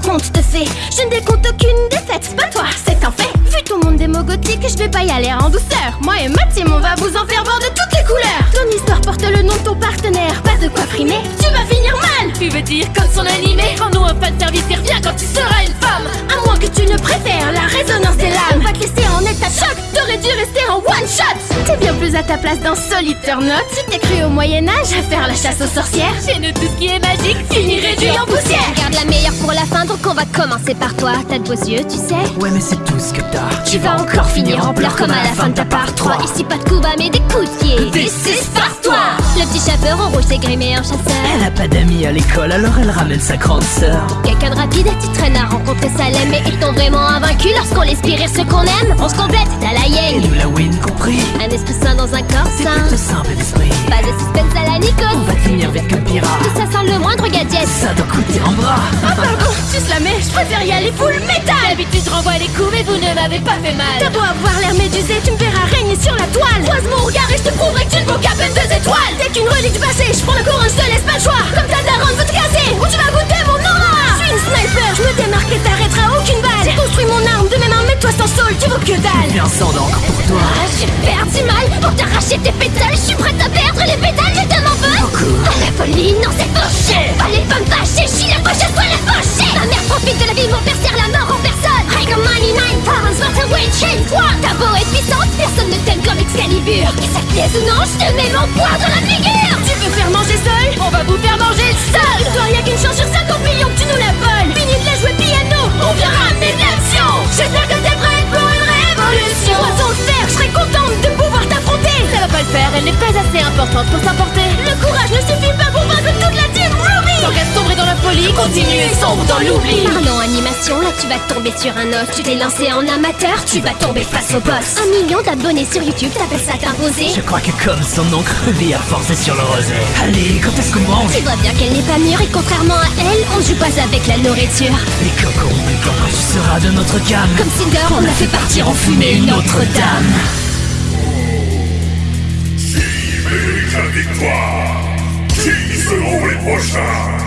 faire dans un conte de fées. Je ne décompte aucune défaite, pas toi, c'est un fait. Vu ton monde démogotique, je vais pas y aller en douceur. Moi et ma team, on va vous en faire voir de toutes les couleurs. Ton histoire porte le nom de ton partenaire, pas de quoi frimer. Tu vas finir mal. Tu veux dire comme son animé Rends-nous un fan service et reviens quand tu seras une femme À moins que tu ne préfères la ta place dans Solid Turn Up. Tu t'es cru au Moyen-Âge à faire la chasse aux sorcières. Chez nous tout ce qui est magique finit réduit en poussière Garde la meilleure pour la fin, donc on va commencer par toi. T'as de beaux yeux, tu sais. Ouais, mais c'est tout ce que t'as. Tu vas encore finir en pleurs comme à la fin de ta part 3 Ici pas de coups bas mais des coups de pied This is Spartois. Le petit chauffeur en rouge s'est grimé en chasseur Elle a pas d'amis à l'école, alors elle ramène sa grande sœur. Quelqu'un de rapide, tu traînes à rencontrer Salem Mais ils t'ont vraiment invaincu lorsqu'on laisse ceux qu'on aime On se complète, t'as la Et yang nous la win compris. Un sain plutôt simple d'esprit. Pas de suspense à la On Nikon va finir vite comme pirate. Tout ça sans le moindre gadget. Ça doit coûter en bras. Ah pardon, tu la mets, je préfère y aller full métal. D'habitude je renvoie les coups mais vous ne m'avez pas fait mal. T'as beau avoir l'air médusé, tu me verras régner sur la toile. Croise mon regard et je te prouverai que tu ne vaux qu'à peine deux étoiles. T'es qu'une relique du passé, je prends le courant, je te laisse pas le choix Viens sang d'encre pour toi. Ah, j'ai perdu mal pour t'arracher tes pétales. Je suis prête à perdre les pétales, mais tu m'en veux. Beaucoup. À la folie, non c'est fauché. Fallait pas me fâcher, je suis la poche, soit la fauchée Ma mère profite de la vie, mon père sert la mort en personne. I got money, nine pounds, what a win, chain, toi T'as beau être puissante, personne ne t'aime comme Excalibur. Que ça te plaise ou non, je te mets mon poing dans la figure. Tu veux faire manger seul? On va vous faire manger sol Toi, y'a qu'une chance sur 50 millions que tu nous la voles importante pour s'emporter Le courage ne suffit pas pour vaincre toute la team Ruby. Tant qu'à sombrer dans la folie, continue et sombre dans l'oubli Parlons animation, là tu vas tomber sur un os. Tu t'es lancé en amateur, tu vas tomber face au boss. Un million d'abonnés sur YouTube, t'appelles ça t'imposer. Je crois que comme son nom Ruby a forcé sur le rosé. Allez, quand est-ce qu'on mange? Tu vois bien qu'elle n'est pas mûre et contrairement à elle, on joue pas avec la nourriture. Les cocos, quand tu seras de notre gamme. Comme Cinder, on a fait partir en fumée une autre dame. Victoire Qui seront les prochains?